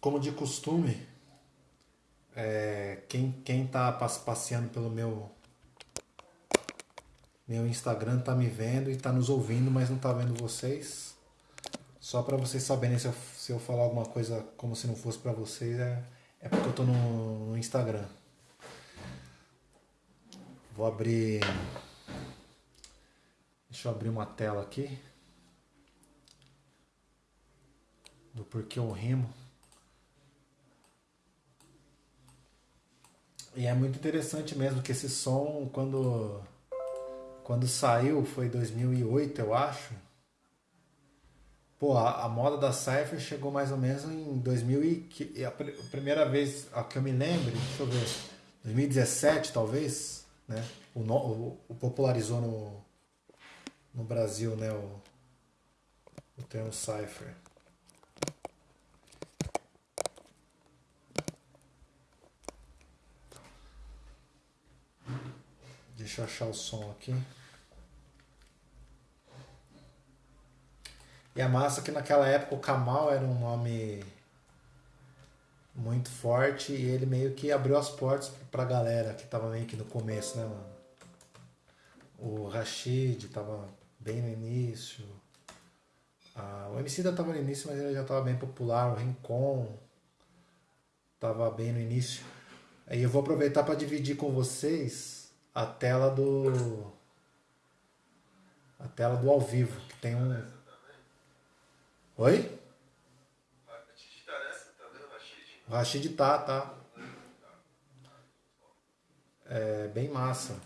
como de costume, é, quem, quem tá passeando pelo meu meu Instagram tá me vendo e tá nos ouvindo, mas não tá vendo vocês. Só para vocês saberem se eu, se eu falar alguma coisa como se não fosse para vocês, é, é porque eu tô no, no Instagram. Vou abrir. Deixa eu abrir uma tela aqui. Do porquê eu rimo. E é muito interessante mesmo que esse som, quando, quando saiu, foi 2008, eu acho. Pô, a, a moda da Cypher chegou mais ou menos em 2000 e, a, a primeira vez a que eu me lembro, deixa eu ver, 2017 talvez, né? O, o, o popularizou no, no Brasil, né? O, o termo Cypher. Deixa eu achar o som aqui. E a massa que naquela época o Kamal era um nome muito forte e ele meio que abriu as portas pra galera que tava meio que no começo, né, mano? O Rashid tava bem no início. Ah, o MC ainda tava no início, mas ele já tava bem popular. O Rincon tava bem no início. Aí eu vou aproveitar para dividir com vocês a tela do a tela do ao vivo, que tem um Oi? O Rashid tá, tá. É bem massa.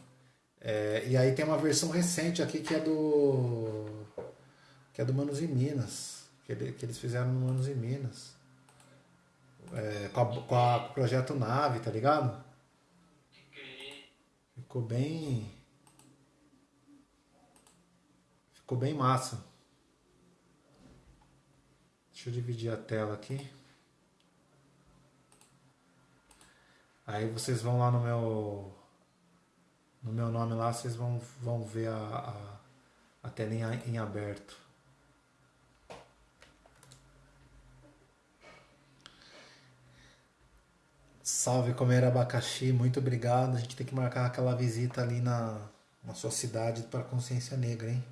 É, e aí tem uma versão recente aqui que é do. que é do Manos e Minas. Que, ele, que eles fizeram no Manos e Minas. É, com, a, com, a, com o projeto Nave, tá ligado? Ficou bem. Ficou bem massa. Deixa eu dividir a tela aqui. Aí vocês vão lá no meu no meu nome lá, vocês vão, vão ver a, a, a telinha em aberto. Salve comer abacaxi, muito obrigado. A gente tem que marcar aquela visita ali na, na sua cidade para consciência negra, hein?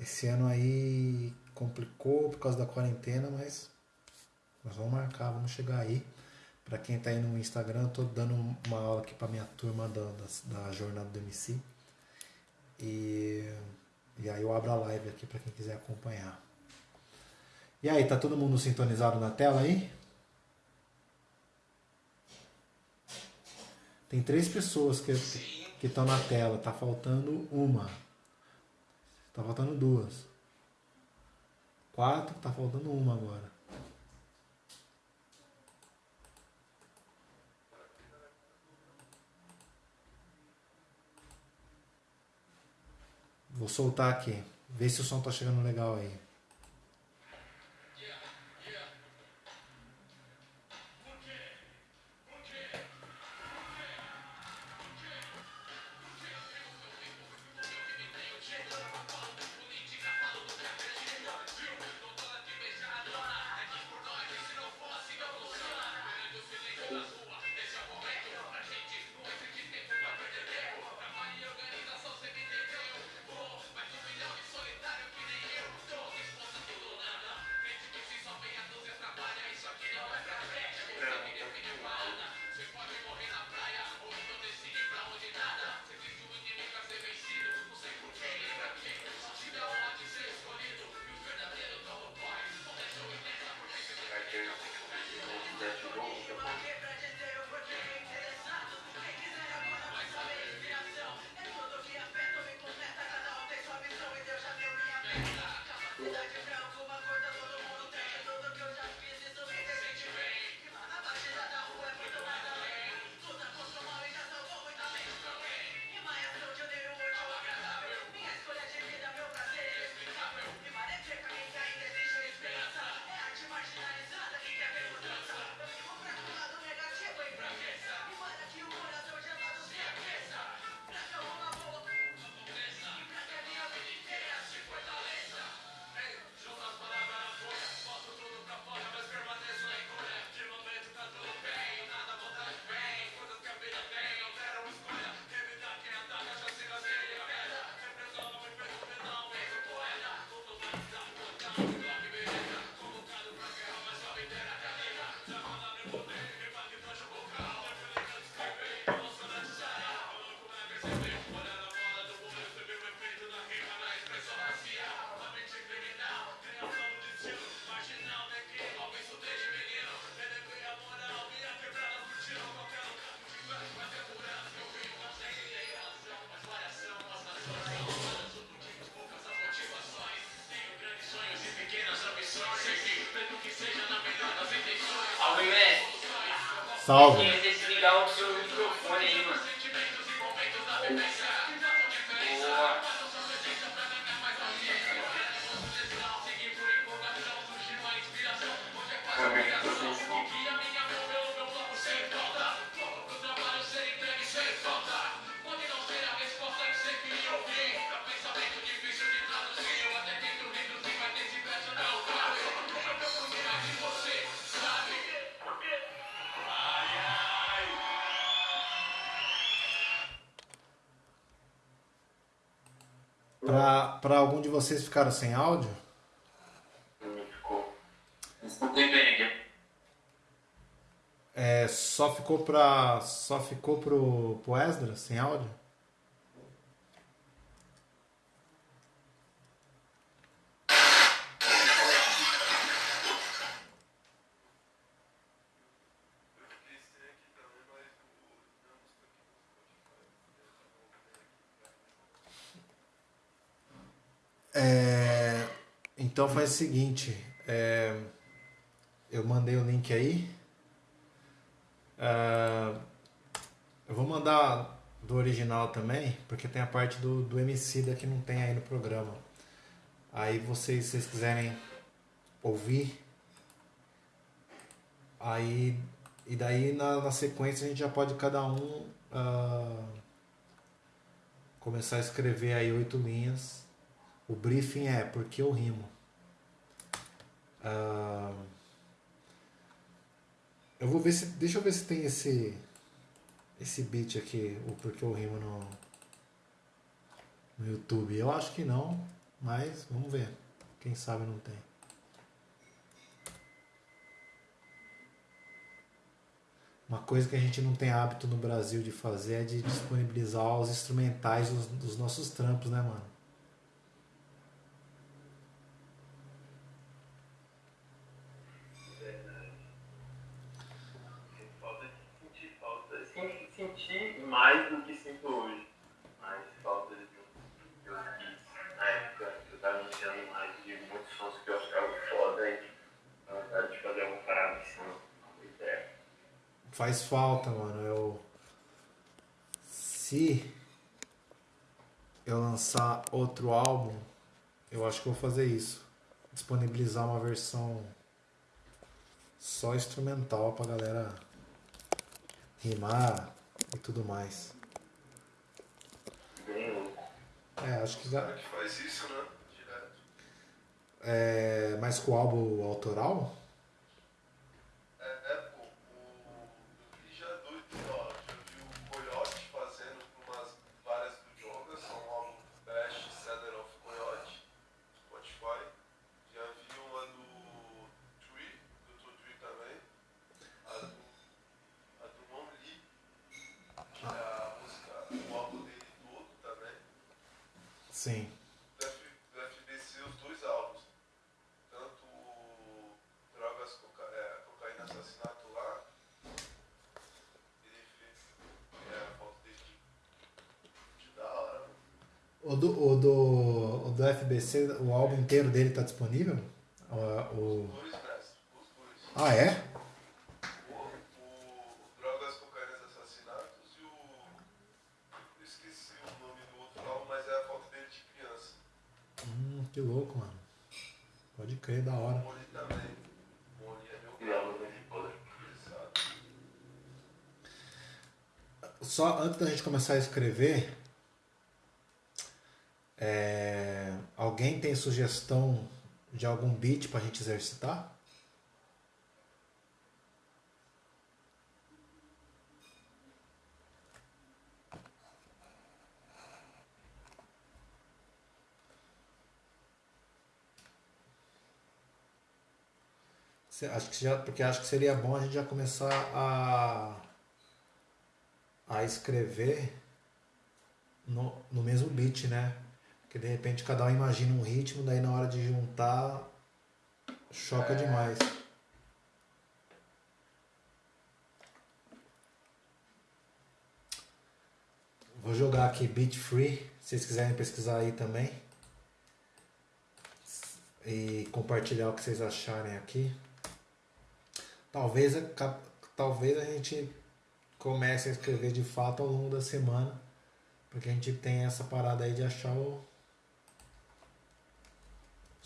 Esse ano aí complicou por causa da quarentena, mas nós vamos marcar, vamos chegar aí. Para quem está aí no Instagram, eu tô dando uma aula aqui para minha turma da, da, da, jornada do MC. E, e aí eu abro a live aqui para quem quiser acompanhar. E aí, tá todo mundo sintonizado na tela aí? Tem três pessoas que estão na tela, tá faltando uma. Tá faltando duas. Quatro, tá faltando uma agora. Vou soltar aqui. Vê se o som tá chegando legal aí. Salve. Algum de vocês ficaram sem áudio? Não ficou. Escutei bem. É, só ficou para só ficou pro, pro Esdras sem áudio? É, então faz o seguinte, é, eu mandei o link aí. É, eu vou mandar do original também, porque tem a parte do, do MC da que não tem aí no programa. Aí vocês, se vocês quiserem ouvir, aí e daí na, na sequência a gente já pode cada um ah, começar a escrever aí oito linhas. O briefing é porque eu rimo. Ah, eu vou ver se. Deixa eu ver se tem esse. Esse beat aqui, o porque eu rimo no. No YouTube. Eu acho que não, mas vamos ver. Quem sabe não tem. Uma coisa que a gente não tem hábito no Brasil de fazer é de disponibilizar os instrumentais dos, dos nossos trampos, né, mano? Falta de sentir falta. Sim, sentir mais do que sinto hoje. Mais falta de um de um beats. Na época eu tava anunciando mais de muitos sons que eu achava foda e a vontade de fazer uma parada em cima. Faz falta, mano. Eu. Se eu lançar outro álbum, eu acho que eu vou fazer isso. Disponibilizar uma versão só instrumental pra galera rimar e tudo mais. Bem louco. É, acho que já. Como é que faz isso, né? Direto. É, mas com o álbum autoral? É, é pô, o, eu vi já doido, ó, já vi o Coyote fazendo com umas várias do Jonga, são um álbum Bash, Cedar of Coyote, Spotify. Já vi uma do Tree, do Too Tree também. A do, a do Mon Lee, que é a música, o álbum dele todo também. Sim. do, F, do FBC os dois álbuns. Tanto o Drogas, coca, é, Cocaína Assassinato lá, ele fez é, a foto dele de, de da hora. O do, o, do, o do FBC, o álbum inteiro dele tá disponível? O, o-. Ah, é? Hum, que louco, mano. Pode crer, da hora. Só antes da gente começar a escrever, é, alguém tem sugestão de algum beat pra gente exercitar? Acho que já, porque acho que seria bom a gente já começar a, a escrever no, no mesmo beat, né? Porque de repente cada um imagina um ritmo, daí na hora de juntar choca demais. Vou jogar aqui Beat Free, se vocês quiserem pesquisar aí também. E compartilhar o que vocês acharem aqui. Talvez, talvez a gente comece a escrever de fato ao longo da semana, porque a gente tem essa parada aí de achar o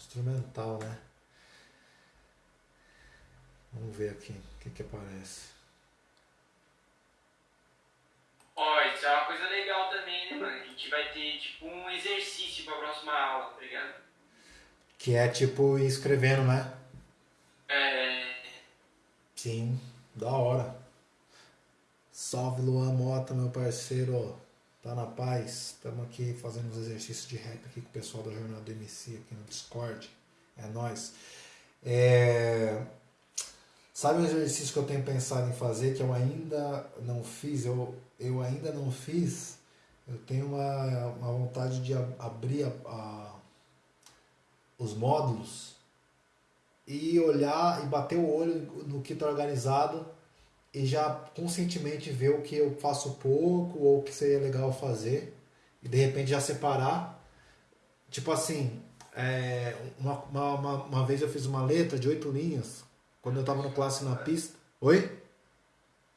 instrumental, né? Vamos ver aqui o que, que aparece. Ó, isso é uma coisa legal também, né, mano? A gente vai ter, tipo, um exercício pra próxima aula, tá ligado? Que é tipo ir escrevendo, né? É. Sim, da hora. Salve Luan Mota, meu parceiro. Tá na paz? Estamos aqui fazendo os exercícios de rap aqui com o pessoal da Jornada do MC aqui no Discord. É nóis. É... Sabe um exercício que eu tenho pensado em fazer que eu ainda não fiz? Eu, eu ainda não fiz. Eu tenho uma, uma vontade de ab- abrir a- a- os módulos e olhar e bater o olho no que está organizado e já conscientemente ver o que eu faço pouco ou o que seria legal fazer e de repente já separar. Tipo assim, é, uma, uma, uma, vez eu fiz uma letra de oito linhas quando eu estava no classe na pista. Oi?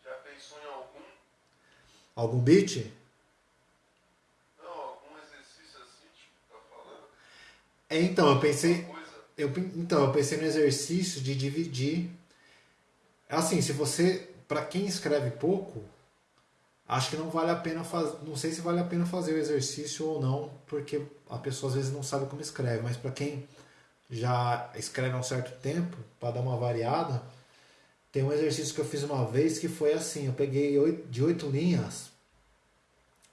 Já pensou em algum? Algum beat? Não, algum exercício assim, tipo, tá falando? É, então, eu pensei. Eu, então, eu pensei no exercício de dividir. Assim, se você. Para quem escreve pouco, acho que não vale a pena fazer. Não sei se vale a pena fazer o exercício ou não, porque a pessoa às vezes não sabe como escreve. Mas para quem já escreve há um certo tempo, para dar uma variada, tem um exercício que eu fiz uma vez que foi assim: eu peguei de oito linhas,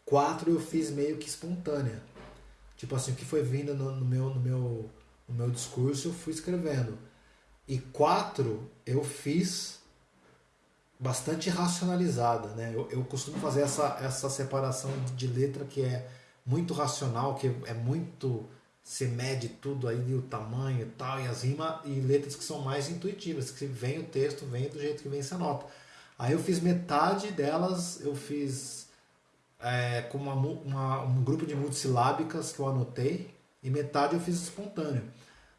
quatro eu fiz meio que espontânea. Tipo assim, o que foi vindo no, no meu, no, meu, no meu discurso, eu fui escrevendo. E quatro eu fiz bastante racionalizada, né? Eu, eu costumo fazer essa, essa separação de letra que é muito racional, que é muito. Você mede tudo aí, o tamanho e tal, e as rimas, e letras que são mais intuitivas, que vem o texto, vem do jeito que vem essa nota. Aí eu fiz metade delas, eu fiz é, com uma, uma- um grupo de multissilábicas que eu anotei e metade eu fiz espontâneo.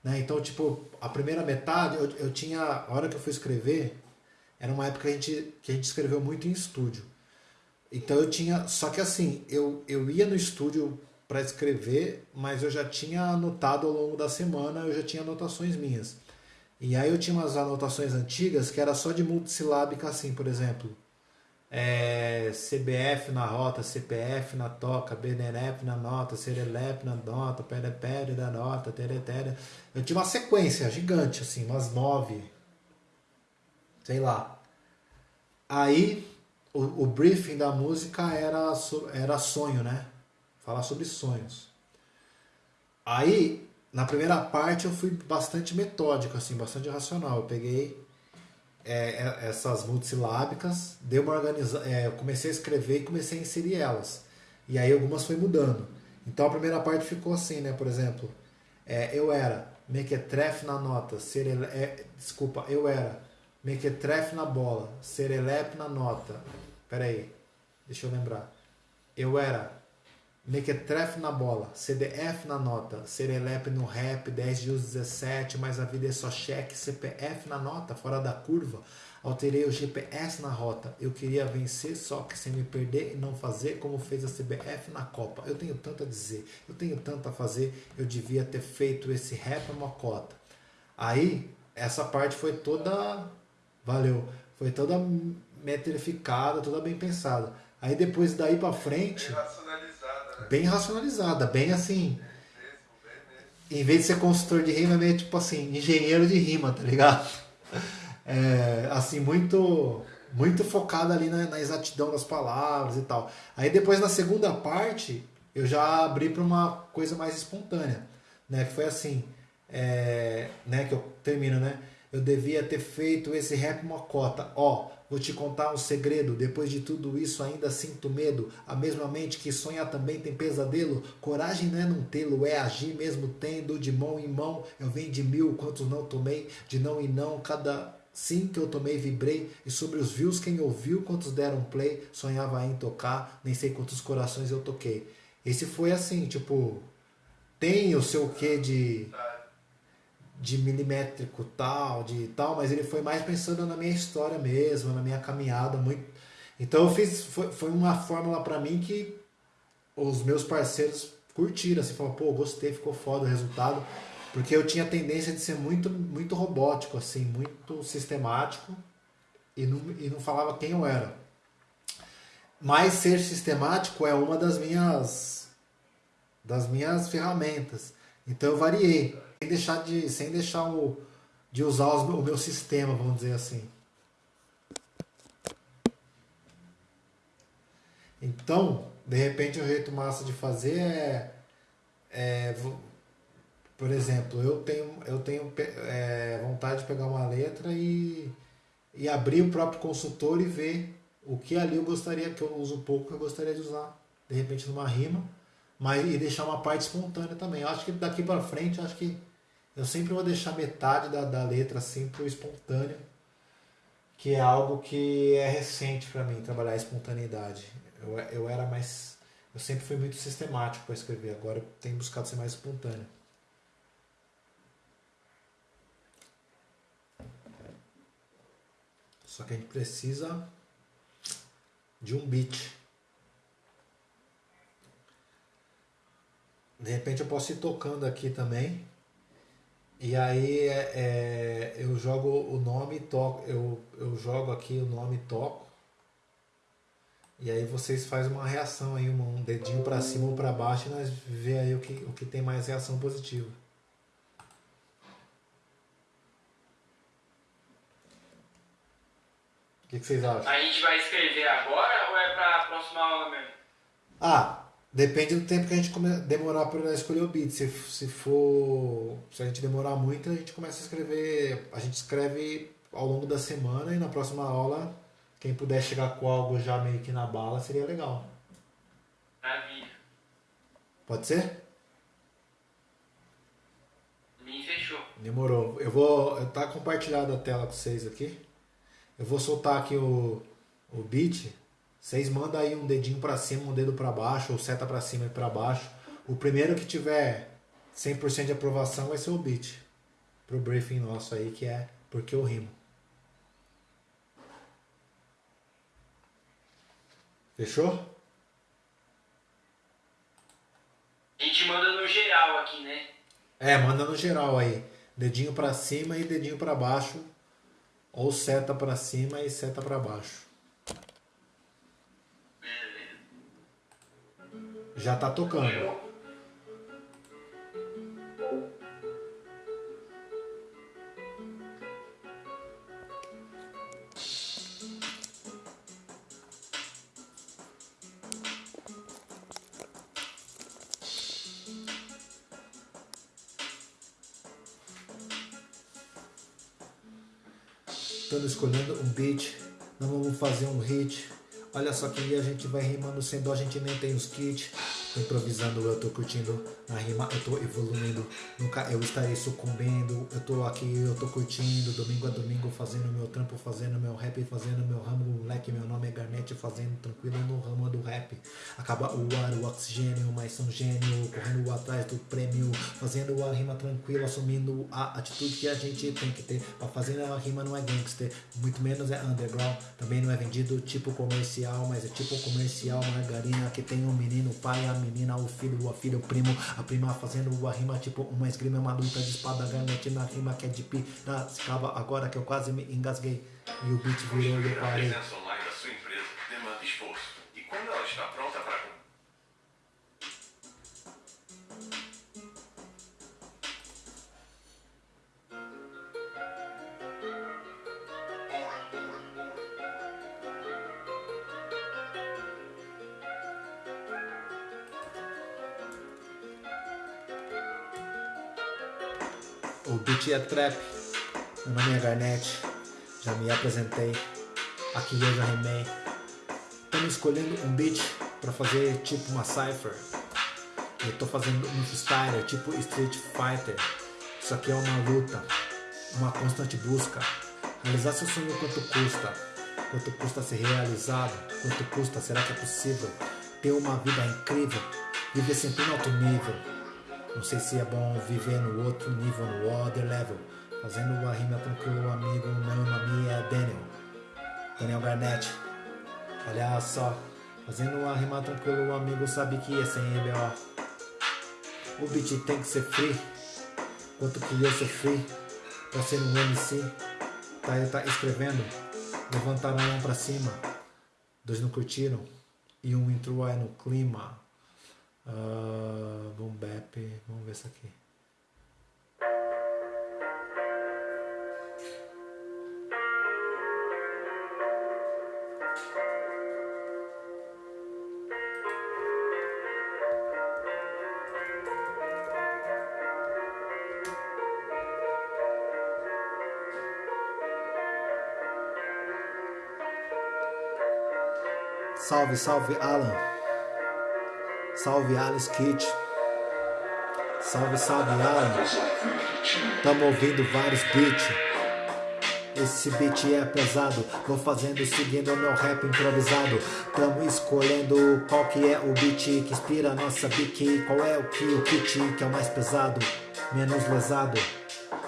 Né? Então, tipo, a primeira metade eu, eu tinha, a hora que eu fui escrever, era uma época que a gente, que a gente escreveu muito em estúdio. Então eu tinha, só que assim, eu, eu ia no estúdio para escrever, mas eu já tinha anotado ao longo da semana, eu já tinha anotações minhas. E aí eu tinha umas anotações antigas que era só de multissilábica assim, por exemplo, é, CBF na rota, CPF na toca, BNF na nota, Serelep na nota, Perepere na nota, Teretere. Eu tinha uma sequência gigante, assim, umas nove, sei lá. Aí o, o briefing da música era, era sonho, né? Falar sobre sonhos. Aí, na primeira parte, eu fui bastante metódico, assim, bastante racional. Eu peguei é, é, essas multissilábicas, dei uma organiza é, eu comecei a escrever e comecei a inserir elas. E aí algumas foi mudando. Então a primeira parte ficou assim, né? Por exemplo, é, eu era mequetrefe na nota, é, desculpa, eu era mequetrefe na bola, serelepe na nota. Peraí, deixa eu lembrar. Eu era Mequetrefe na bola, CDF na nota, Serelepe no rap, 10 de uso 17, mas a vida é só cheque, CPF na nota, fora da curva. Alterei o GPS na rota. Eu queria vencer, só que sem me perder e não fazer como fez a CBF na Copa. Eu tenho tanto a dizer, eu tenho tanto a fazer, eu devia ter feito esse rap mocota. Aí, essa parte foi toda. Valeu. Foi toda metrificada, toda bem pensada. Aí depois daí pra frente Bem racionalizada, né? bem racionalizada, bem assim. Mesmo, bem mesmo. Em vez de ser consultor de rima, é meio tipo assim, engenheiro de rima, tá ligado? É, assim, muito muito focado ali na, na exatidão das palavras e tal. Aí depois na segunda parte, eu já abri para uma coisa mais espontânea, né? Que foi assim, é, né? Que eu termino, né? Eu devia ter feito esse rap mocota. Ó, vou te contar um segredo. Depois de tudo isso, ainda sinto medo. A mesma mente que sonha também tem pesadelo. Coragem não é não tê-lo, é agir mesmo tendo de mão em mão. Eu venho de mil, quantos não tomei, de não e não, cada sim que eu tomei vibrei. E sobre os views, quem ouviu, quantos deram play, sonhava em tocar, nem sei quantos corações eu toquei. Esse foi assim, tipo, tem o seu quê de de milimétrico tal, de tal, mas ele foi mais pensando na minha história mesmo, na minha caminhada muito. Então eu fiz foi, foi uma fórmula para mim que os meus parceiros curtiram, assim, falaram, pô, gostei, ficou foda o resultado, porque eu tinha tendência de ser muito muito robótico assim, muito sistemático e não, e não falava quem eu era. Mas ser sistemático é uma das minhas das minhas ferramentas. Então eu variei, sem deixar de sem deixar o, de usar os, o meu sistema, vamos dizer assim. Então, de repente o jeito massa de fazer é, é por exemplo, eu tenho, eu tenho é, vontade de pegar uma letra e, e abrir o próprio consultor e ver o que ali eu gostaria, que eu uso pouco, que eu gostaria de usar, de repente numa rima, mas e deixar uma parte espontânea também. Eu acho que daqui para frente, acho que eu sempre vou deixar metade da, da letra assim pro espontâneo, que é algo que é recente para mim, trabalhar a espontaneidade. Eu, eu era mais. Eu sempre fui muito sistemático para escrever, agora eu tenho buscado ser mais espontâneo. Só que a gente precisa de um beat. De repente eu posso ir tocando aqui também. E aí é, é, eu jogo o nome e toco. Eu, eu jogo aqui o nome e toco. E aí vocês fazem uma reação aí, um dedinho para cima ou para baixo e nós vê aí o que, o que tem mais reação positiva. O que, que vocês acham? A gente vai escrever agora ou é pra próxima aula mesmo? Ah, depende do tempo que a gente demorar para escolher o beat. Se, se for. Se a gente demorar muito, a gente começa a escrever. A gente escreve ao longo da semana e na próxima aula, quem puder chegar com algo já meio que na bala seria legal. Maravilha. Pode ser? Me fechou. Demorou. Eu vou. Tá compartilhada a tela com vocês aqui. Eu vou soltar aqui o, o beat. Vocês mandam aí um dedinho pra cima, um dedo pra baixo, ou seta pra cima e pra baixo. O primeiro que tiver 100% de aprovação vai ser o beat. Pro briefing nosso aí, que é Porque eu rimo. Fechou? A gente manda no geral aqui, né? É, manda no geral aí. Dedinho pra cima e dedinho pra baixo. Ou seta pra cima e seta pra baixo. Já tá tocando. Estamos escolhendo um beat, não vamos fazer um hit. Olha só que a gente vai rimando sem dó, a gente nem tem os kits. Improvisando, eu tô curtindo na rima, eu tô evoluindo. Nunca eu estarei sucumbindo. Eu tô aqui, eu tô curtindo. Domingo a domingo fazendo meu trampo, fazendo meu rap, fazendo meu ramo, moleque. Meu nome é Garnett, fazendo tranquilo no ramo do rap. Acaba o ar, o oxigênio, mas são gênio. Correndo atrás do prêmio, fazendo a rima tranquilo, assumindo a atitude que a gente tem que ter. Pra fazer a rima não é gangster, muito menos é underground. Também não é vendido tipo comercial, mas é tipo comercial margarina que tem um menino, pai, a menina, o filho, a filha, o primo, a prima fazendo a rima tipo uma esgrima, uma luta de espada, garnete na rima que é de piracicaba. Agora que eu quase me engasguei e o beat virou e eu A parei. presença online da sua empresa demanda esforço. E quando ela está pronta para É trap, meu nome é Garnett, já me apresentei, aqui eu já rimei. Estamos escolhendo um beat para fazer tipo uma cipher. Eu tô fazendo um freestyle tipo Street Fighter. Isso aqui é uma luta, uma constante busca. Realizar seu sonho quanto custa? Quanto custa ser realizado? Quanto custa? Será que é possível? Ter uma vida incrível? Viver sempre em alto nível? Não sei se é bom viver no outro nível, no other level. Fazendo a rima tranquilo, amigo, meu nome é Daniel. Daniel Garnett. Olha só. Fazendo a rima tranquilo, o amigo sabe que é sem EBO. O beat tem que ser free. Quanto que eu sofri pra ser um MC. Tá, ele tá escrevendo. Levantaram a mão pra cima. Dois não curtiram. E um entrou aí no clima. Uh, boom. Vamos ver isso aqui. Salve, salve Alan. Salve Alice Kit. Salve, salve Alan. Tamo ouvindo vários beats. Esse beat é pesado, vou fazendo seguindo meu rap improvisado. Tamo escolhendo qual que é o beat que inspira a nossa bique. Qual é o que o kit que é o mais pesado, menos lesado.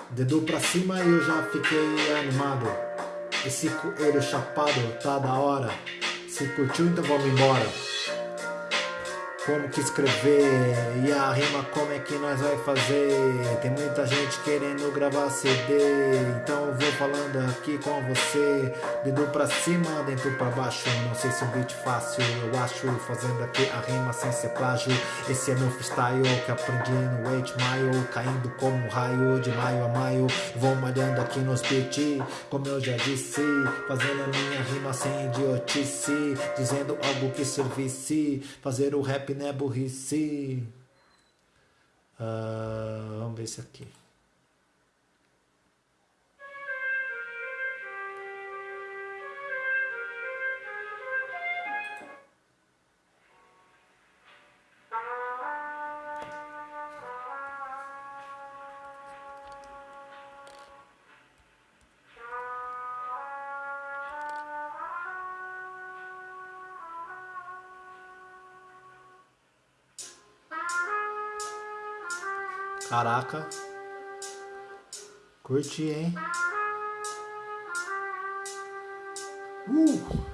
Dedo pra cima e eu já fiquei animado. Esse coelho chapado tá da hora. Se curtiu, então vamos embora. Como que escrever e a rima como é que nós vai fazer? Tem muita gente querendo gravar CD, então eu vou falando aqui com você. Dedo pra cima, dentro pra baixo. Não sei se é um beat fácil, eu acho. Fazendo aqui a rima sem ser plágio. Esse é meu freestyle que aprendi no 8 Mile, caindo como um raio de maio a maio. Vou malhando aqui nos beats, como eu já disse. Fazendo a minha rima sem idiotice, dizendo algo que servisse. Fazer o rap não é burrice. Ah, vamos ver esse aqui. Caraca. Curti, hein? Uh!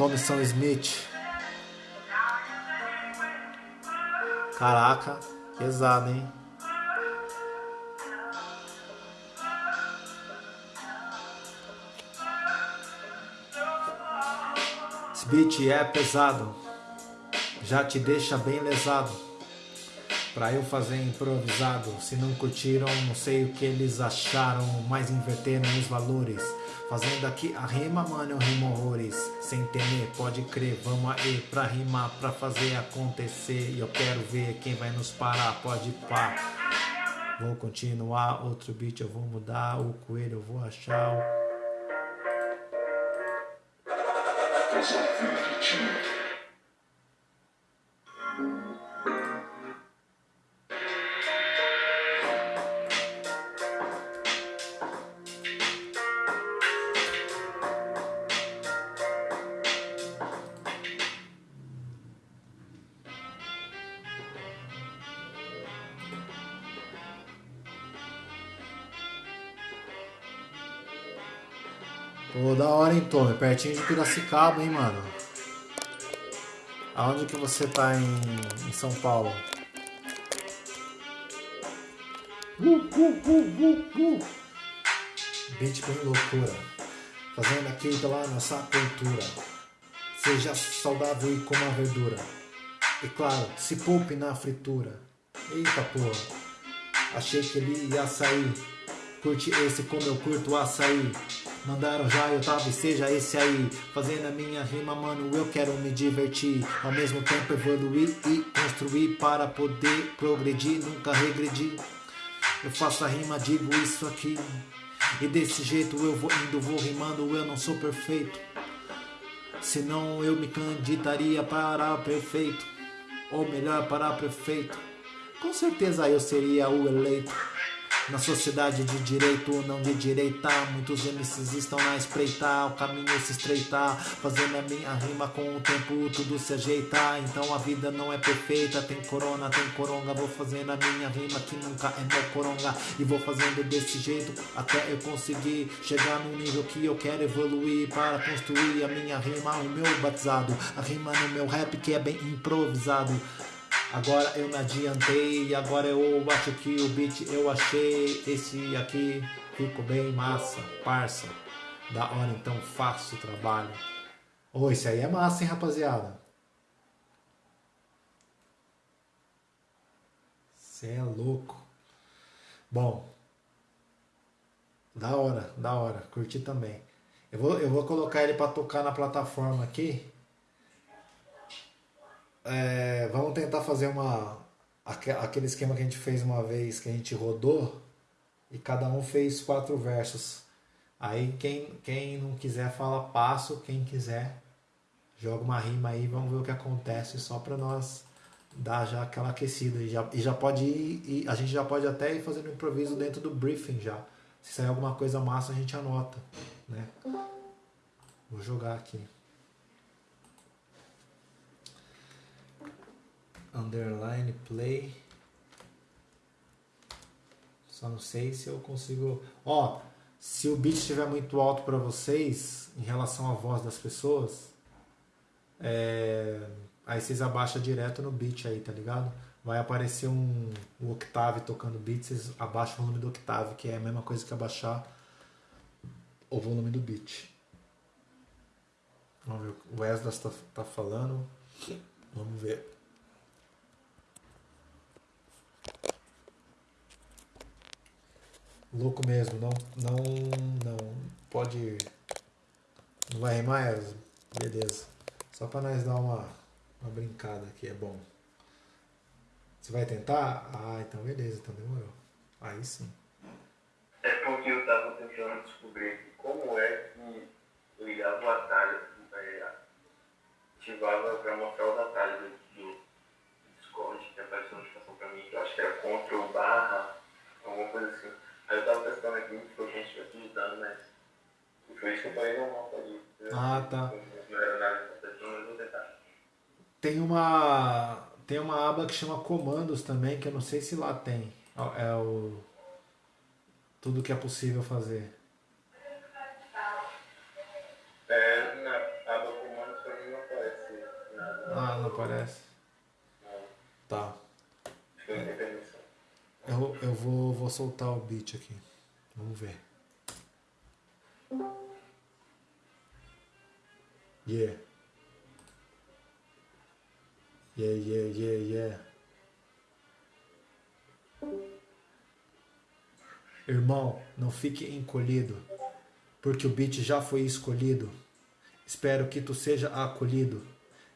Salve Thomson Smith. Caraca, pesado, hein? Esse beat é pesado, já te deixa bem lesado. Pra eu fazer improvisado, se não curtiram, não sei o que eles acharam, mas inverteram os valores. Fazendo aqui a rima, mano, eu rimo horrores. Sem temer, pode crer, vamos aí pra rimar, pra fazer acontecer. E eu quero ver quem vai nos parar, pode pá. Vou continuar, outro beat eu vou mudar, o coelho eu vou achar. O... pertinho de Piracicaba, hein, mano? Aonde que você tá em, em São Paulo? Uh, uh, uh, uh, uh. Beat bem loucura. Fazendo aqui pela nossa cultura. Seja saudável e coma verdura. E claro, se poupe na fritura. Eita porra. Achei que ele ia sair. Curte esse como eu curto açaí. Mandaram já, eu tava e seja esse aí. Fazendo a minha rima, mano, eu quero me divertir. Ao mesmo tempo evoluir e construir para poder progredir, nunca regredir. Eu faço a rima, digo isso aqui. E desse jeito eu vou indo, vou rimando, eu não sou perfeito. Senão eu me candidaria para prefeito. Ou melhor, para prefeito. Com certeza eu seria o eleito. Na sociedade de direito ou não de direita, muitos MCs estão na espreita, o caminho se estreitar, fazendo a minha rima com o tempo tudo se ajeitar. Então a vida não é perfeita, tem corona, tem coronga, vou fazendo a minha rima que nunca é meu coronga e vou fazendo desse jeito até eu conseguir chegar no nível que eu quero evoluir para construir a minha rima, o meu batizado, a rima no meu rap que é bem improvisado. Agora eu me adiantei agora eu acho que o beat eu achei. Esse aqui ficou bem massa, parça. Da hora, então faço o trabalho. Ô, esse aí é massa, hein, rapaziada? Você é louco. Bom, da hora, da hora. Curti também. Eu vou, eu vou colocar ele para tocar na plataforma aqui. É, vamos tentar fazer uma aquele esquema que a gente fez uma vez que a gente rodou e cada um fez quatro versos. Aí quem, quem não quiser fala passo, quem quiser joga uma rima aí, vamos ver o que acontece só para nós dar já aquela aquecida e já, e já pode ir, e a gente já pode até ir fazendo improviso dentro do briefing já. Se sair alguma coisa massa a gente anota, né? Vou jogar aqui. Underline play. Só não sei se eu consigo. Ó, se o beat estiver muito alto para vocês em relação à voz das pessoas, é... aí vocês abaixam direto no beat aí, tá ligado? Vai aparecer um, um octave tocando beat, vocês abaixam o volume do octave, que é a mesma coisa que abaixar o volume do beat. Vamos ver, o Wesley está tá falando. Vamos ver. Louco mesmo, não, não, não, pode, não vai rimar, beleza. Só para nós dar uma, uma brincada aqui, é bom. Você vai tentar? Ah, então beleza, então demorou. Aí sim. É porque eu tava tentando descobrir como é que ligava o atalho, é, ativava para mostrar os atalhos do Discord que apareceu notificação para mim, que eu acho que era Ctrl barra, alguma coisa assim. Aí eu tava testando aqui, ficou gente vai digitando, mas. Foi isso que eu falei no mapa ali. Ah, tá. Não era nada importante, mas vou tentar. Tem uma. Tem uma aba que chama comandos também, que eu não sei se lá tem. É o. Tudo que é possível fazer. É, na aba comandos pra mim não aparece nada. Ah, não aparece? Não. Tá. Acho que eu não. Eu, eu vou, vou soltar o beat aqui. Vamos ver. Yeah. Yeah, yeah, yeah, yeah. Irmão, não fique encolhido, porque o beat já foi escolhido. Espero que tu seja acolhido.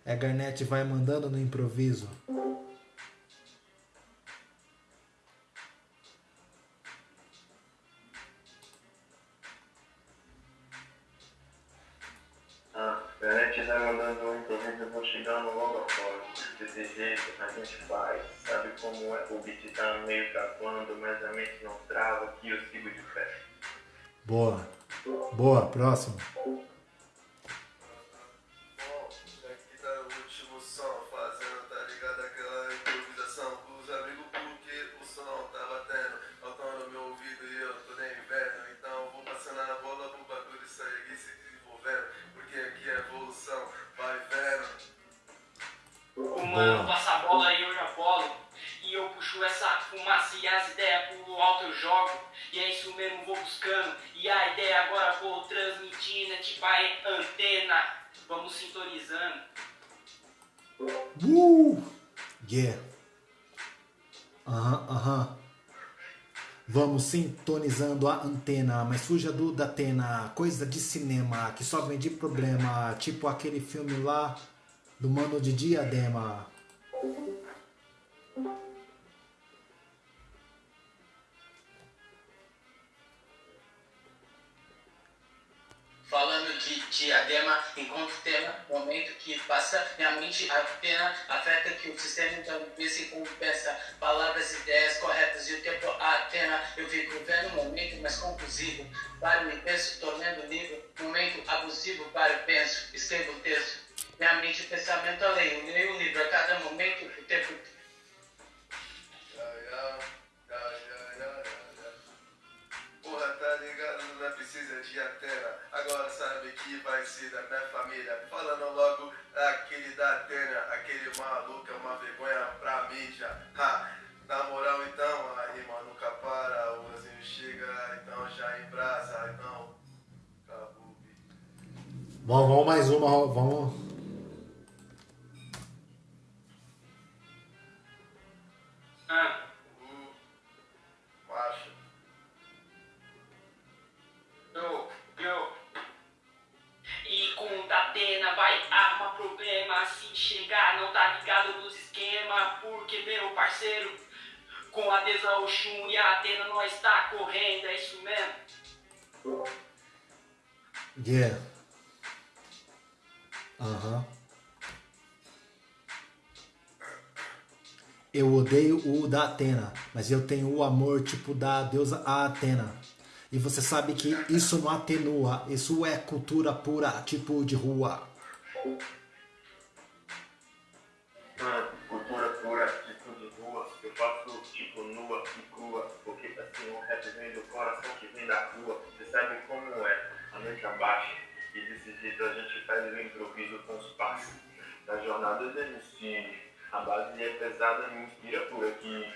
É Garnett vai mandando no improviso. Faz. Sabe como é? O beat tá meio travando, mas a mente não trava, que eu sigo de pé. Boa. Boa, próximo. Sintonizando a antena, mas fuja do Datena, coisa de cinema que só vem de problema, tipo aquele filme lá do Mano de Diadema. Falando de diadema, enquanto tema, momento que passa, minha mente apenas afeta que o sistema então se compensa. Palavras, ideias corretas e o tempo atena. Eu fico vendo um momento mais conclusivo. Para me penso, tornando livro, momento abusivo para o penso, escrevo o texto. Minha mente, pensamento além, eu leio o livro a cada momento, o tempo Porra, tá ligado? Não precisa de antena. Agora sabe que vai ser da minha família. Falando logo aquele da Atena, aquele maluco é uma vergonha pra mídia. Ha, na moral então, a rima nunca para. O Ozinho chega, então já embrasa. Então, acabou. Vamos, vamos mais uma, vamos. Atena, mas eu tenho o amor tipo da deusa Atena. E você sabe que isso não atenua, isso é cultura pura, tipo de rua. Ah, cultura pura, tipo de rua. Eu faço tipo nua e crua. Porque assim o rap vem do coração que vem da rua. Você sabe como é, a mente abaixa. E desse jeito a gente faz o improviso com os passos. Da jornada do MC. A base é pesada, me inspira por aqui.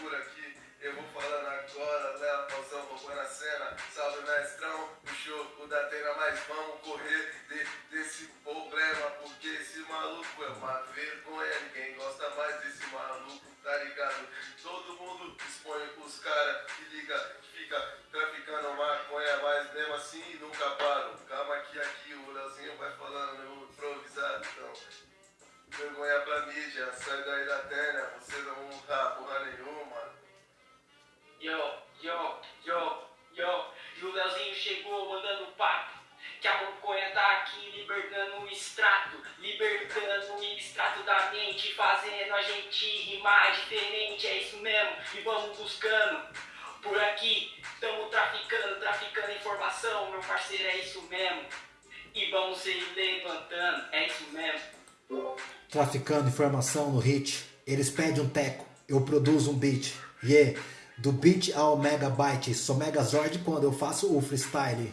Por aqui, eu vou falando agora, Léo Pausão roubando a cena, salve mestrão, puxou o da Atena, mas vamos correr de- desse problema, porque esse maluco é uma vergonha, ninguém gosta mais desse maluco, tá ligado? Todo mundo expõe os caras que liga, que fica traficando maconha, mas mesmo assim nunca param. Calma que aqui o Leozinho vai falando então. Vergonha pra mídia, sai daí da terra, você não tá porra nenhuma. Yo, yo, yo, yo. E o Leozinho chegou mandando papo. Que a maconha tá aqui libertando o extrato. Libertando o extrato da mente. Fazendo a gente rimar diferente. É isso mesmo. E vamos buscando. Por aqui, estamos traficando, traficando informação. Meu parceiro, é isso mesmo. E vamos se levantando. É isso mesmo. Traficando informação no hit, eles pedem um teco, eu produzo um beat. Yeah, do beat ao megabyte, sou megazord quando eu faço o freestyle.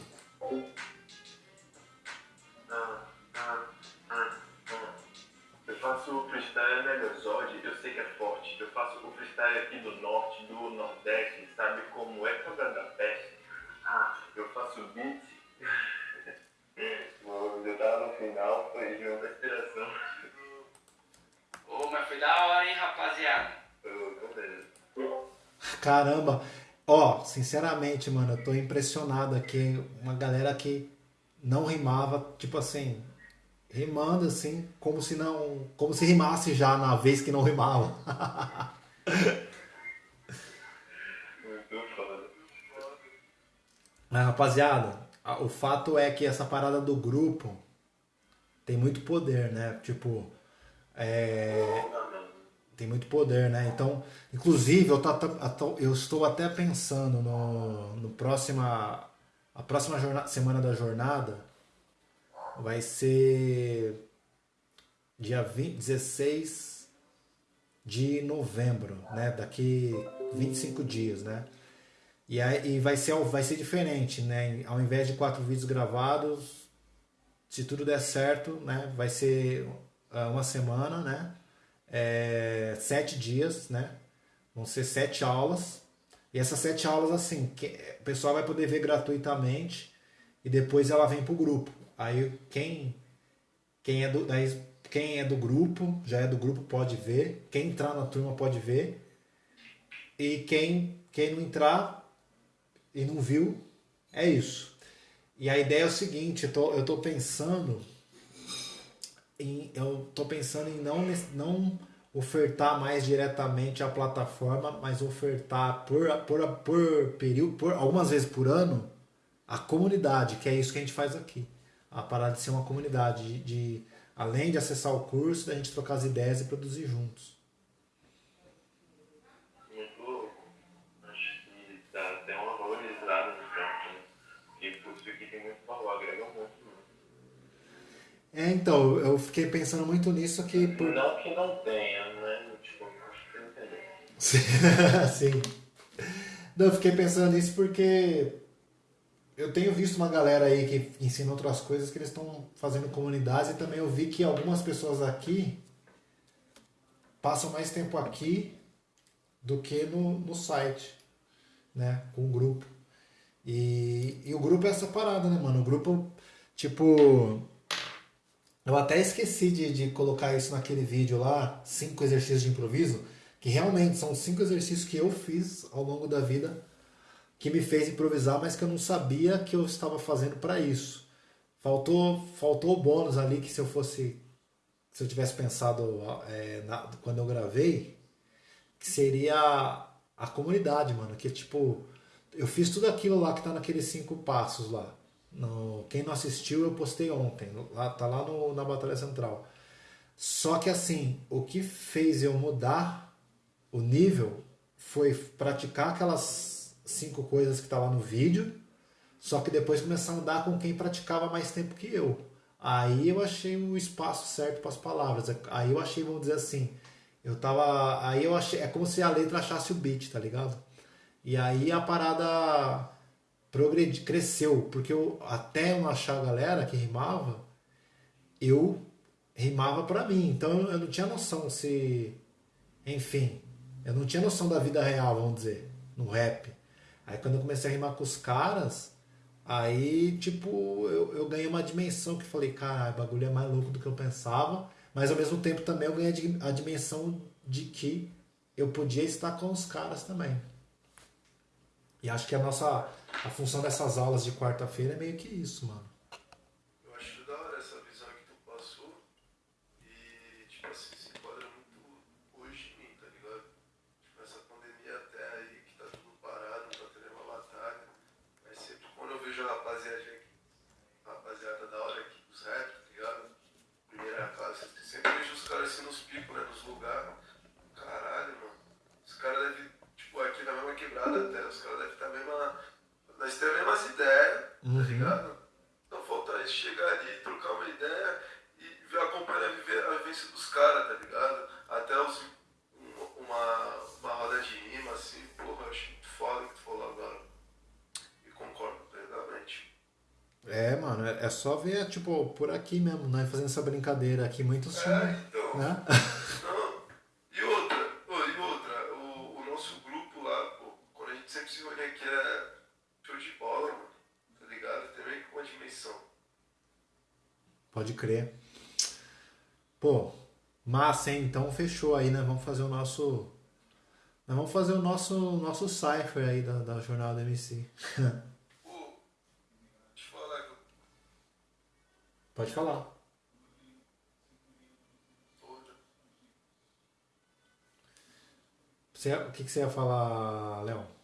Eu faço o freestyle Megazord, eu sei que é forte. Eu faço o freestyle aqui do norte, do nordeste, sabe como é cobra da peste? Ah, eu faço beat. Mano, eu tava no final, foi junto da inspiração. Ô, mas foi da hora, hein, rapaziada. Caramba, ó, sinceramente, mano, eu tô impressionado aqui. Uma galera que não rimava, tipo assim, rimando assim, como se não. Como se rimasse já na vez que não rimava. Muito foda. Mas, rapaziada, o fato é que essa parada do grupo tem muito poder, né? Tipo, é, tem muito poder, né? Então, inclusive, eu, tô, até- eu estou até pensando no, no próxima, a próxima jorna- semana da jornada vai ser dia 20, 16 de novembro, né? Daqui 25 dias, né? E, aí, e vai, ser, vai ser diferente, né? Ao invés de quatro vídeos gravados, se tudo der certo, né? Vai ser uma semana, né? É, sete dias, né? Vão ser sete aulas. E essas sete aulas, assim, que- o pessoal vai poder ver gratuitamente e depois ela vem pro grupo. Aí quem, quem, é do, daí, quem é do grupo, já é do grupo, pode ver. Quem entrar na turma pode ver. E quem, quem não entrar e não viu, é isso. E a ideia é o seguinte, eu tô, eu tô pensando em, eu tô pensando em não, não ofertar mais diretamente a plataforma, mas ofertar por, por, por período, por, algumas vezes por ano, a comunidade, que é isso que a gente faz aqui. A parada de ser uma comunidade, de, de além de acessar o curso, da gente trocar as ideias e produzir juntos. Muito louco. Acho que dá até uma valorizada no campo, né? Porque curso aqui tem muito valor, agrega muito. Né? É, então, eu fiquei pensando muito nisso aqui. Por... Não que não tenha, né? Tipo, acho que entendeu. Sim. Não, eu fiquei pensando nisso porque eu tenho visto uma galera aí que ensina outras coisas que eles estão fazendo comunidades e também eu vi que algumas pessoas aqui passam mais tempo aqui do que no, no site, né? Com o grupo. E, e o grupo é essa parada, né, mano? O grupo, tipo. Eu até esqueci de, de colocar isso naquele vídeo lá, cinco exercícios de improviso, que realmente são cinco exercícios que eu fiz ao longo da vida que me fez improvisar, mas que eu não sabia que eu estava fazendo para isso. Faltou, faltou o bônus ali que se eu fosse, se eu tivesse pensado é, na, quando eu gravei, que seria a comunidade, mano. Que tipo, eu fiz tudo aquilo lá que tá naqueles cinco passos lá. No, quem não assistiu, eu postei ontem. Lá, tá lá no, na Batalha Central. Só que assim, o que fez eu mudar o nível foi praticar aquelas cinco coisas que tá lá no vídeo, só que depois começar a andar com quem praticava mais tempo que eu. Aí eu achei o espaço certo para as palavras. Aí eu achei, vamos dizer assim, eu tava. Aí eu achei. É como se a letra achasse o beat, tá ligado? E aí a parada progredi, cresceu, porque eu, até eu achar a galera que rimava, eu rimava para mim. Então eu não tinha noção se. Enfim, eu não tinha noção da vida real, vamos dizer, no rap. Aí quando eu comecei a rimar com os caras, aí tipo, eu, eu ganhei uma dimensão que falei, cara, o bagulho é mais louco do que eu pensava, mas ao mesmo tempo também eu ganhei a dimensão de que eu podia estar com os caras também. E acho que a nossa a função dessas aulas de quarta-feira é meio que isso, mano. É só ver, tipo, por aqui mesmo, né? Fazendo essa brincadeira aqui, muito é, então, né? Não. E outra, e outra, o, o nosso grupo lá, pô, quando a gente sempre se reúne aqui é show de bola, mano, tá ligado? Também com uma dimensão. Pode crer. Pô, massa, hein? Então fechou aí, né? Vamos fazer o nosso... Nós vamos fazer o nosso, nosso cipher aí da, da jornada MC. Pode falar. Você, o que, que você ia falar, Léo?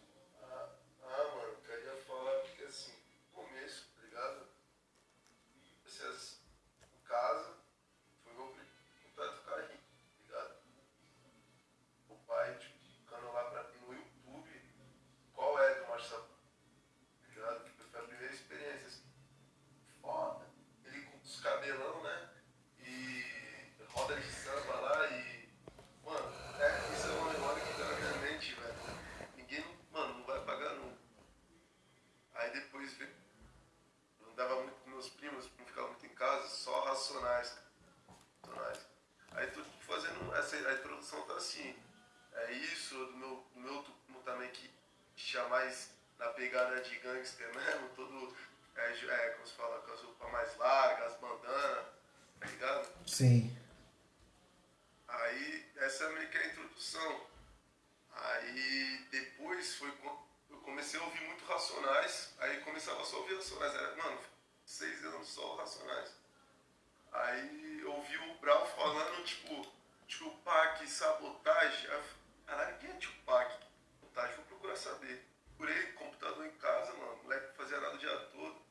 Aí, essa é meio que a introdução. Aí comecei a ouvir muito Racionais, aí começava só a ouvir Racionais. Era, mano, seis anos só Racionais. Aí eu ouvi o Brau falando, tipo, Tupac, sabotagem. Aí eu Caralho, quem é Tupac? Sabotagem, vou procurar saber. Procurei computador em casa, mano, moleque não fazia nada o dia todo.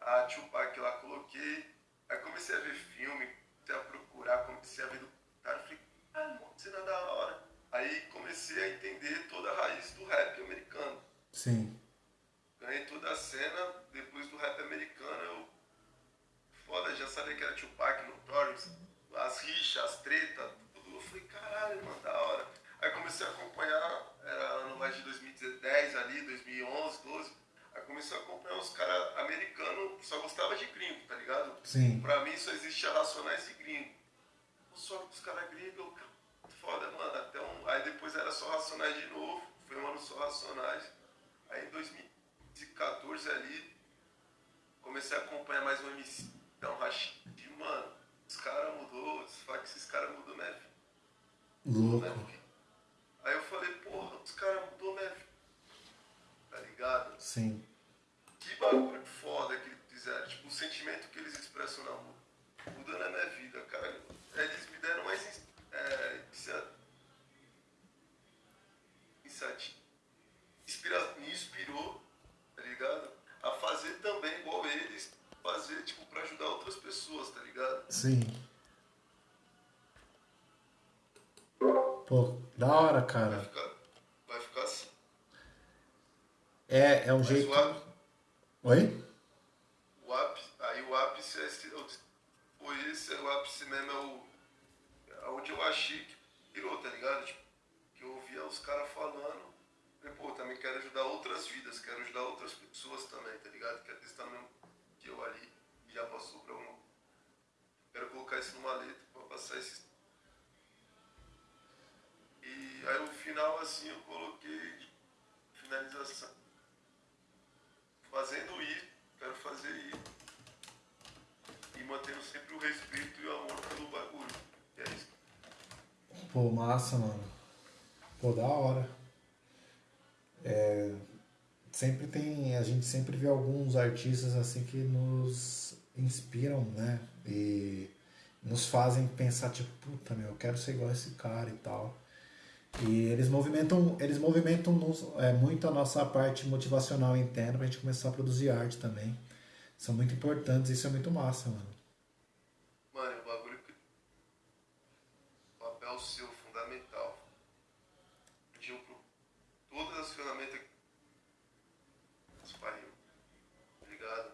A Tupac lá coloquei. Aí comecei a ver filme, comecei a procurar, comecei a ver documentário. Falei, ah, mano, é da hora. Aí comecei a entender toda a raiz do rap americano. Sim. Ganhei toda a cena, depois do rap americano eu. Foda, já sabia que era Tupac, Notorious, as rixas, as tretas, tudo. Eu falei, caralho, mano, da hora. Aí comecei a acompanhar, era ano mais de 2010 ali, 2011, 12. Aí comecei a acompanhar os caras americanos, só gostava de gringo, tá ligado? Sim. Pra mim só existia Racionais e gringo. Só que os caras gringos, eu, foda, mano. Até um, aí depois era só Racionais de novo, foi um ano só Racionais. Aí em 2014 ali, comecei a acompanhar mais um MC, então Rashid, mano, os caras mudou, fala que esses caras mudou vida. Louco. vida. Aí eu falei, porra, os caras mudou vida. Tá ligado? Sim. Que bagulho foda que eles fizeram. Tipo, o sentimento que eles expressam na música. Mudou na minha vida, cara. Eles 27. Inspira, me inspirou, tá ligado? A fazer também igual eles. Fazer, tipo, pra ajudar outras pessoas, tá ligado? Sim. Pô, da hora, cara. Vai ficar, vai ficar assim. É, é um Mas jeito. O Oi? O ápice, aí o ápice é esse, foi esse, o ápice mesmo é o. É onde eu achei que virou, tá ligado? Tipo, os caras falando. Pô, também quero ajudar outras vidas, quero ajudar outras pessoas também, tá ligado? Quero estar no que eu ali já passou pra um. Quero colocar isso numa letra pra passar esse. E aí o final assim eu coloquei finalização. Fazendo isso, quero fazer isso. E mantendo sempre o respeito e o amor pelo bagulho. E é isso. Pô, massa, mano. Pô, da hora. É, sempre tem. A gente sempre vê alguns artistas assim que nos inspiram, né? E nos fazem pensar, tipo, puta meu, eu quero ser igual a esse cara e tal. E eles movimentam, eles movimentam nos- é, muito a nossa parte motivacional interna pra gente começar a produzir arte também. São muito importantes, isso é muito massa, mano é um bagulho que. Papel seu fundamental. Pediu pro. Todas as ferramentas que. Os pariu. Obrigado.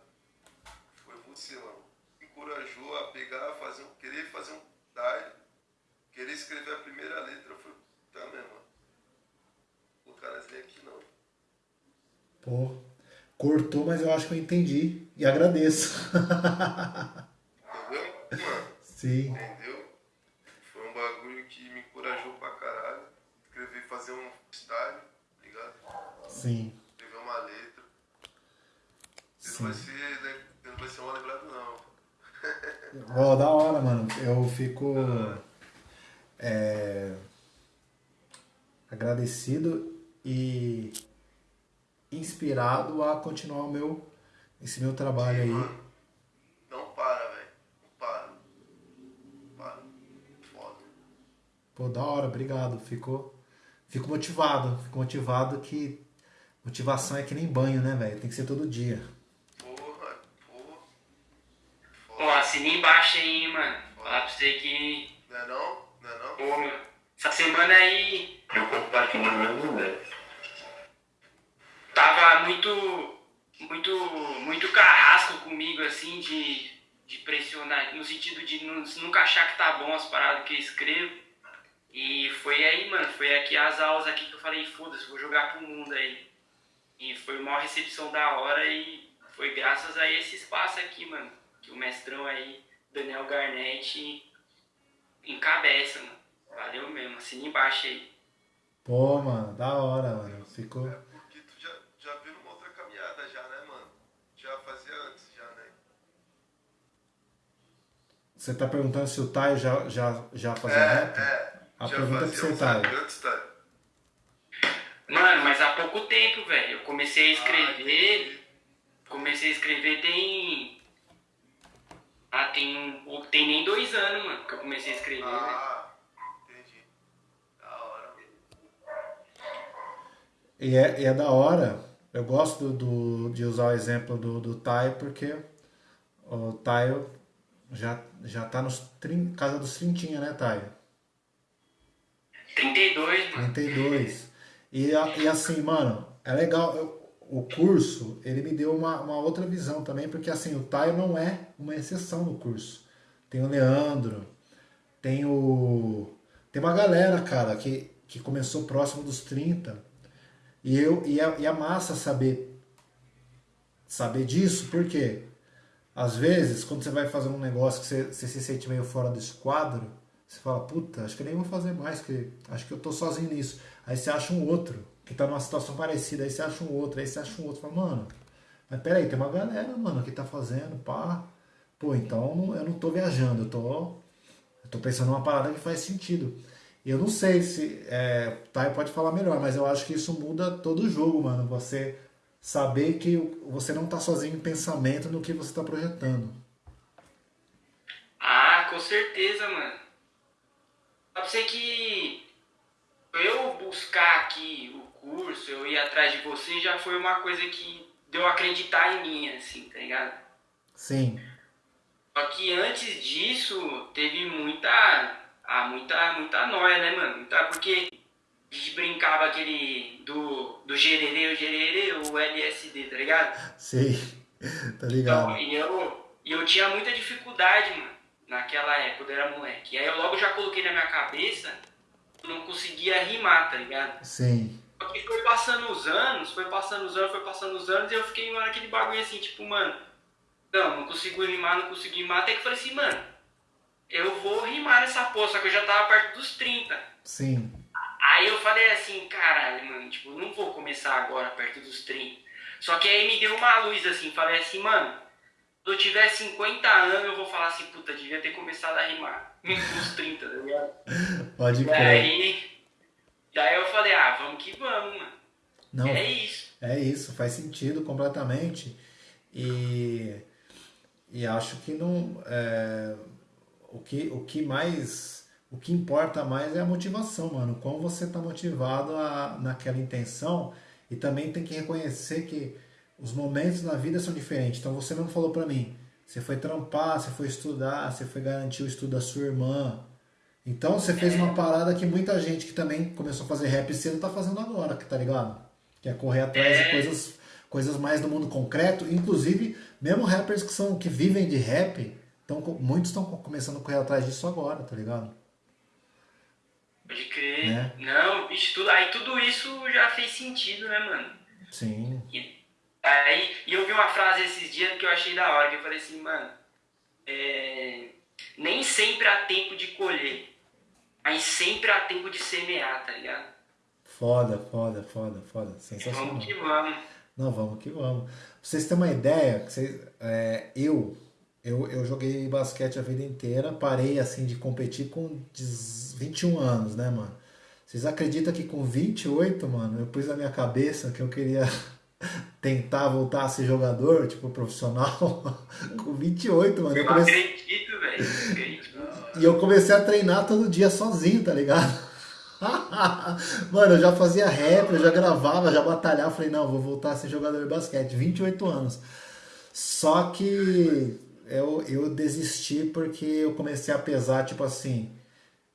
Foi você, mano. Me encorajou a pegar, fazer um. Querer fazer um diário. Querer escrever a primeira letra. Foi. Tá mesmo, mano. O cara nem aqui não. Pô, cortou, mas eu acho que eu entendi. E agradeço. Entendeu? Mano. Sim. Entendeu? Foi um bagulho que me encorajou pra caralho. Escrever, fazer um style, tá ligado? Sim. Escrever uma letra. Você Sim. não vai ser, né, não vai ser mal lembrado não. Ó, da hora, mano. Eu fico é, agradecido e inspirado a continuar o meu, esse meu trabalho aí. Mano, não para, velho. Não para. Não para. Foda. Pô, da hora, obrigado. Fico, fico motivado. Fico motivado que motivação é que nem banho, né, velho? Tem que ser todo dia. Porra, porra. Ó, assina embaixo aí, hein, mano. Falar pra você que. Não é não? Não é não? Pô, meu. Essa semana aí Eu compartilho as mesmas ideias. Tava muito. Muito. Muito carrasco comigo, assim, de. De pressionar. No sentido de nu- nunca achar que tá bom as paradas que eu escrevo. E foi aí, mano. Foi aqui as aulas aqui que eu falei, foda-se, vou jogar pro mundo aí. E foi uma recepção da hora e foi graças a esse espaço aqui, mano. Que o mestrão aí, Daniel Garnett, encabeça, mano. Valeu mesmo, assina embaixo aí. Pô, mano, da hora, mano. Ficou. É porque tu já, já viu numa outra caminhada já, né, mano? Já fazia antes, já, né? Você tá perguntando se o Thay já, já, já fazia É, rap? é. A já pergunta é fazia Thay. anos antes, tá? Mano, mas há pouco tempo, velho. Eu comecei a escrever. Comecei a escrever tem. Ah, tem um. Tem nem dois anos, mano, que eu comecei a escrever. Ah, entendi. Da hora. E é, e é da hora. Eu gosto do, de usar o exemplo do, do Taio, porque o Taio já, já tá nos trin, casa dos trintinha, né, Taio? 32, mano. 32. E, e assim, mano, é legal. eu- o curso, ele me deu uma, uma outra visão também, porque assim, o Taio não é uma exceção no curso. Tem o Leandro, tem o. Tem uma galera, cara, que, que começou próximo dos 30. E eu e é, e é massa saber saber disso, porque às vezes, quando você vai fazer um negócio que você, você se sente meio fora do esquadro, você fala, puta, acho que nem vou fazer mais, que acho que eu tô sozinho nisso. Aí você acha um outro, que tá numa situação parecida, aí você acha um outro, aí você acha um outro, fala, mano, mas peraí, tem uma galera, mano, que tá fazendo, pá. Pô, então eu não tô viajando, eu tô, eu tô pensando numa parada que faz sentido. E Eu não sei se. É, Thay pode falar melhor, mas eu acho que isso muda todo o jogo, mano. Você saber que você não tá sozinho em pensamento no que você tá projetando. Ah, com certeza, mano. Pra você que eu buscar aqui o curso, eu ir atrás de você, já foi uma coisa que deu a acreditar em mim, assim, tá ligado? Sim, Só que antes disso, teve muita. Ah, muita, muita nóia, né, mano? Muita, porque brincava aquele do, do gererê, o gererê, o LSD, tá ligado? sei. tá Então, ligado? e eu, eu tinha muita dificuldade, mano, naquela época, quando eu era moleque. E aí eu logo já coloquei na minha cabeça, eu não conseguia rimar, tá ligado? Sim, Só que foi passando os anos, foi passando os anos, foi passando os anos, e eu fiquei mano, naquele bagulho assim, tipo, mano, não, não consigo rimar, não consigo rimar, até que eu falei assim, mano, eu vou rimar nessa porra, só que eu já tava perto dos 30. sim, Aí eu falei assim, caralho, mano, tipo, não vou começar agora perto dos 30. Só que aí me deu uma luz assim, falei assim, mano, se eu tiver 50 anos, eu vou falar assim, puta, devia ter começado a rimar. Nos 30, tá ligado? pode crer. aí, e aí eu falei, ah, vamos que vamos, mano. Não, É isso. É isso, faz sentido completamente. E, e acho que não. é, o, que, o que mais. O que importa mais é a motivação, mano. Como você tá motivado a, naquela intenção. E também tem que reconhecer que os momentos na vida são diferentes. Então você mesmo falou pra mim. Você foi trampar, você foi estudar, você foi garantir o estudo da sua irmã. Então você fez uma parada que muita gente que também começou a fazer rap cedo tá fazendo agora, tá ligado? Que é correr atrás de É. coisas, coisas mais do mundo concreto. Inclusive, mesmo rappers que são que vivem de rap, tão, muitos estão começando a correr atrás disso agora, tá ligado? Pode crer. Né? Não, bicho, tudo, aí tudo isso já fez sentido, né, mano? Sim, E, aí, e eu vi uma frase esses dias que eu achei da hora, que eu falei assim, mano, é, nem sempre há tempo de colher, mas sempre há tempo de semear, tá ligado? foda, foda, foda, foda. Sensacional. Vamos que vamos. Não, vamos que vamos. Pra vocês terem uma ideia, vocês, é, eu, eu, eu joguei basquete a vida inteira, parei assim de competir com 10 21 anos, né, mano? Vocês acreditam que com 28, mano, eu pus na minha cabeça que eu queria tentar voltar a ser jogador, tipo, profissional? com 28, mano. Eu Eu comecei... acredito, velho. acredito. E eu comecei a treinar todo dia sozinho, tá ligado? Mano, eu já fazia rap, eu já gravava, já batalhava. Falei, não, vou voltar a ser jogador de basquete. 28 anos. Só que eu, eu desisti porque eu comecei a pesar, tipo assim.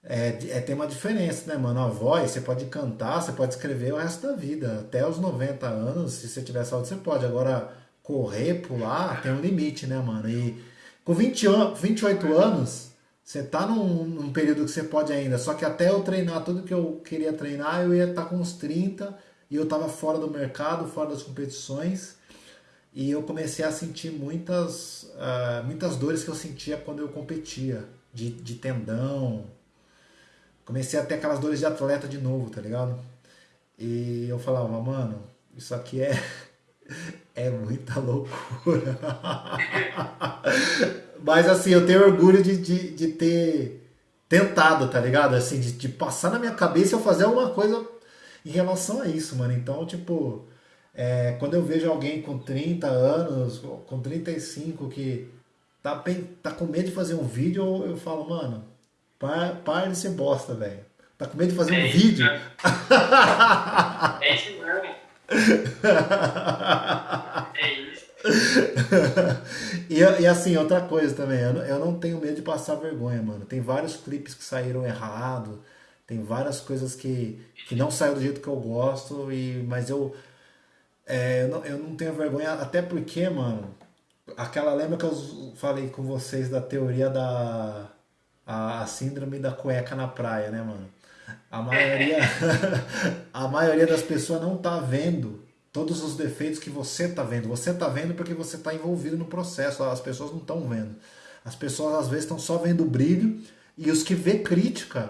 É, é, tem uma diferença, né, mano? A voz, você pode cantar, você pode escrever o resto da vida. Até os 90 anos, se você tiver saúde, você pode. Agora, correr, pular, tem um limite, né, mano? E com 20 an 28 anos, você tá num, num período que você pode ainda. Só que até eu treinar tudo que eu queria treinar, eu ia estar com uns 30 e eu tava fora do mercado, fora das competições. E eu comecei a sentir muitas, ah, muitas dores que eu sentia quando eu competia, de, de tendão. Comecei a ter aquelas dores de atleta de novo, tá ligado? E eu falava, mano, isso aqui é, é muita loucura. Mas assim, eu tenho orgulho de, de, de ter tentado, tá ligado? Assim, de, de passar na minha cabeça eu fazer alguma coisa. em relação a isso, mano. Então, tipo, é, quando eu vejo alguém com 30 anos, com 35, que tá, tá com medo de fazer um vídeo, eu, eu falo, mano, para, para de ser bosta, velho. Tá com medo de fazer É um isso, vídeo? É isso mesmo. É isso. e, e assim, outra coisa também, eu não, eu não tenho medo de passar vergonha, mano. Tem vários clipes que saíram errado, tem várias coisas que, que não saíram do jeito que eu gosto, e, mas eu, é, eu, não, eu não tenho vergonha, até porque, mano, aquela lembra que eu falei com vocês da teoria da a, a síndrome da cueca na praia, né, mano? A maioria, a maioria das pessoas não tá vendo todos os defeitos que você tá vendo. Você tá vendo porque você tá envolvido no processo. As pessoas não estão vendo. As pessoas às vezes estão só vendo o brilho e os que vê crítica,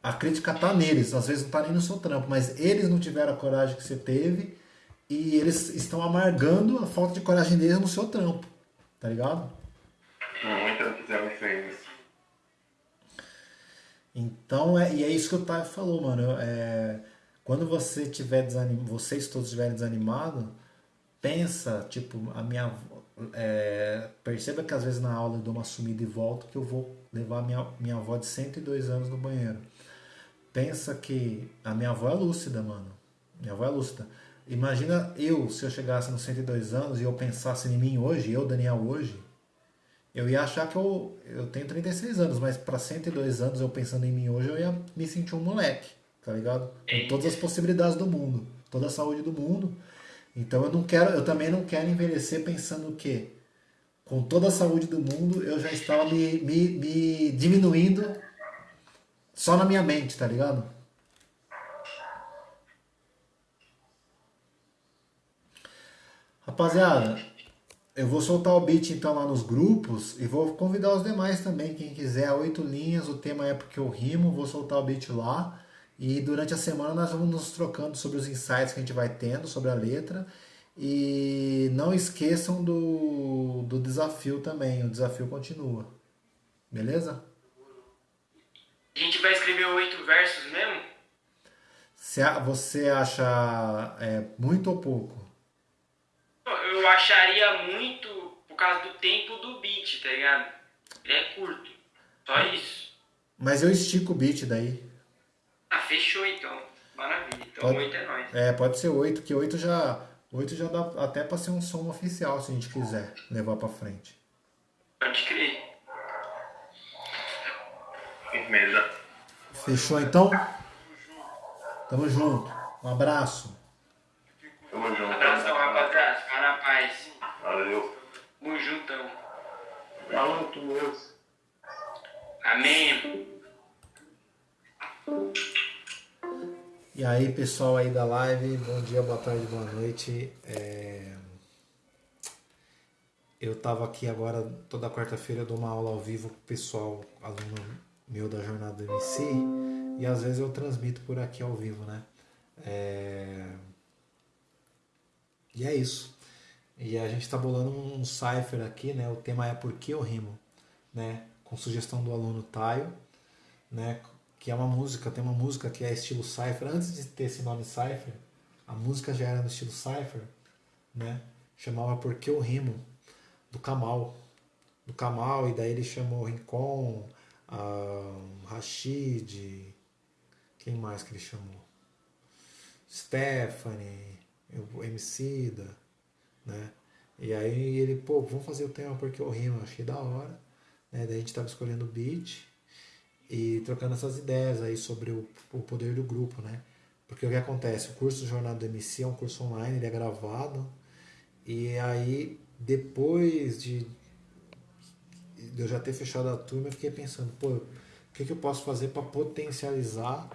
a crítica tá neles. Às vezes não tá nem no seu trampo, mas eles não tiveram a coragem que você teve e eles estão amargando a falta de coragem deles no seu trampo. Tá ligado? Muita fizemos isso. Então, é, e é isso que o Taio falou, mano. É, quando você tiver desanimado, vocês todos estiverem desanimados, pensa, tipo, a minha. avó- é, perceba que às vezes na aula eu dou uma sumida e volto que eu vou levar minha, minha avó de 102 anos no banheiro. Pensa que a minha avó é lúcida, mano. Minha avó é lúcida. Imagina eu, se eu chegasse nos 102 anos e eu pensasse em mim hoje, eu, Daniel, hoje, eu ia achar que eu, eu tenho 36 anos, mas para 102 anos, eu pensando em mim hoje, eu ia me sentir um moleque, tá ligado? Com todas as possibilidades do mundo, toda a saúde do mundo. Então eu não quero, eu também não quero envelhecer pensando que com toda a saúde do mundo eu já estava me, me, me diminuindo só na minha mente, tá ligado? Rapaziada, eu vou soltar o beat então lá nos grupos e vou convidar os demais também, quem quiser, oito linhas, o tema é porque eu rimo, vou soltar o beat lá. E durante a semana nós vamos nos trocando sobre os insights que a gente vai tendo sobre a letra. E não esqueçam do, do desafio também, o desafio continua. Beleza? A gente vai escrever oito versos mesmo? Você acha é, muito ou pouco? Eu acharia muito por causa do tempo do beat, tá ligado? Ele é curto. Só isso. Mas eu estico o beat daí. Ah, fechou então. Maravilha. Então Pode- oito é nóis. É, pode ser 8, que 8 já, 8 já dá até pra ser um som oficial, se a gente quiser levar pra frente. Pode crer. Firmeza. Fechou então? Tamo junto. Um abraço. Tamo junto. Abração, rapaziada. Paz. Valeu. Tamo juntão. Tu mesmo. Amém. E aí, pessoal aí da live, bom dia, boa tarde, boa noite. É, Eu tava aqui agora, toda quarta-feira eu dou uma aula ao vivo pro pessoal, aluno meu da jornada MC, e às vezes eu transmito por aqui ao vivo, né? É, E é isso. E a gente tá bolando um cipher aqui, né? O tema é Por que eu rimo, né? Com sugestão do aluno Taio, né? Que é uma música, tem uma música que é estilo cipher. Antes de ter esse nome cipher, a música já era no estilo cipher, né? Chamava Por que eu rimo, do Kamal. Do Kamal, e daí ele chamou Rincon, ah, Rashid, quem mais que ele chamou? Stephanie, o Emicida, né? E aí ele, pô, vamos fazer o tema porque eu rimo, achei da hora. Né? Daí a gente tava escolhendo o beat e trocando essas ideias aí sobre o, o poder do grupo, né? Porque o que acontece? O curso Jornada do MC é um curso online, ele é gravado. E aí, depois de, de eu já ter fechado a turma, eu fiquei pensando, pô, o que, que eu posso fazer para potencializar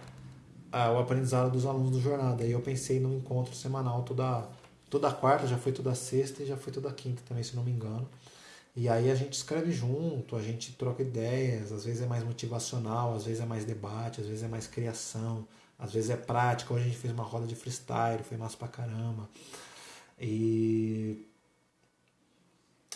ah, o aprendizado dos alunos do Jornada? Aí eu pensei no encontro semanal toda, toda quarta, já foi toda sexta e já foi toda quinta também, se não me engano. E aí a gente escreve junto, a gente troca ideias, às vezes é mais motivacional, às vezes é mais debate, às vezes é mais criação, às vezes é prática. Hoje a gente fez uma roda de freestyle, foi massa pra caramba. E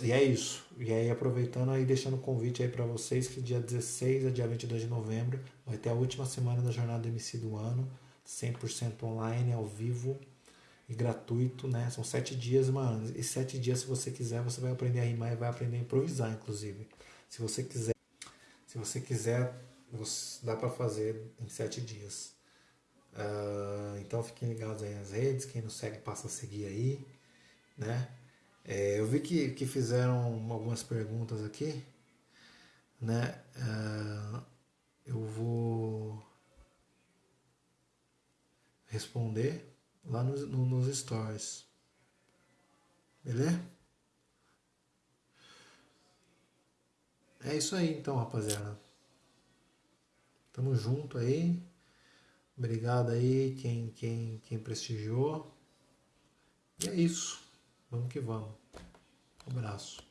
e é isso. E aí aproveitando aí deixando o convite aí para vocês que dia 16 a dia 22 de novembro vai ter a última semana da jornada MC do ano, 100% online, ao vivo e gratuito, né? São sete dias, mano. E sete dias, se você quiser, você vai aprender a rimar e vai aprender a improvisar, inclusive. Se você quiser, se você quiser, dá para fazer em sete dias. Uh, então fiquem ligados aí nas redes, quem não segue passa a seguir aí, né? É, eu vi que, que fizeram algumas perguntas aqui, né? Uh, eu vou responder lá nos, no, nos stories. Beleza? É isso aí então, rapaziada. Tamo junto aí. Obrigado aí quem, quem, quem prestigiou. E é isso. Vamos que vamos. Um abraço.